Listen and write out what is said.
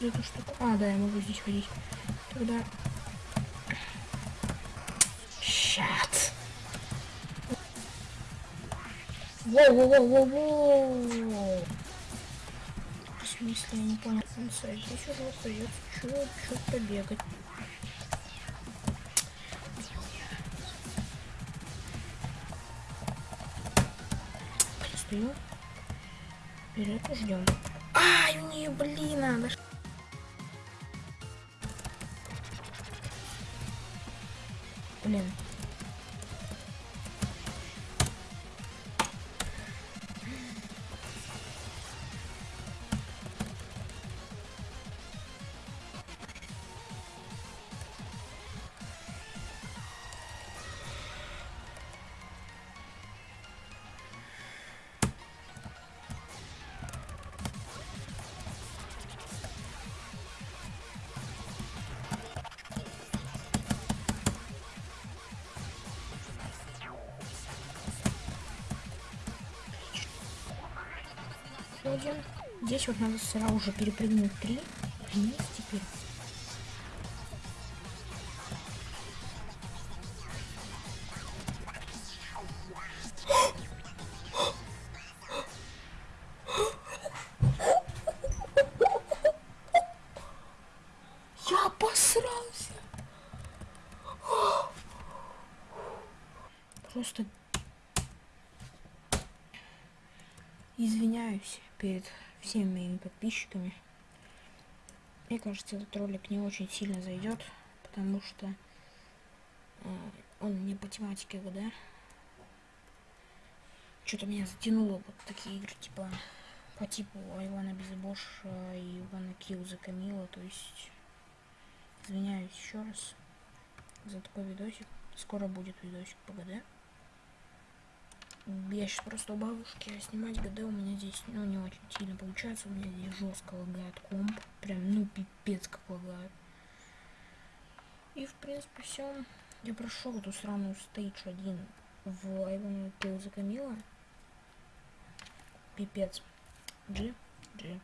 эту штуку. А, да, я могу здесь ходить. Тогда... Щат. Воу-воу-воу-воу-воу. В смысле, я не понял. Конца. Здесь уже остается чуть-чуть побегать. Стою. Вперед ждем. Ай, мне, блин, надо. 보면 Блин. Один. Здесь вот надо сразу же перепрыгнуть три. Вниз теперь. Я обосрался. Просто извиняюсь перед всеми моими подписчиками. Мне кажется, этот ролик не очень сильно зайдет, потому что э, он не по тематике ГД. Что-то меня затянуло вот такие игры, типа по типу Ивана Безбош и Ивана Килл за Камила, то есть извиняюсь еще раз за такой видосик. Скоро будет видосик по ГД. Я сейчас просто у бабушки, а снимать ГД у меня здесь, ну, не очень сильно получается. У меня здесь жестко лагает комп. Прям, ну, пипец как лагает. И, в принципе, все. Я прошел эту сраную стейдж один в Ивана Килл за Камила. Пипец. G. G.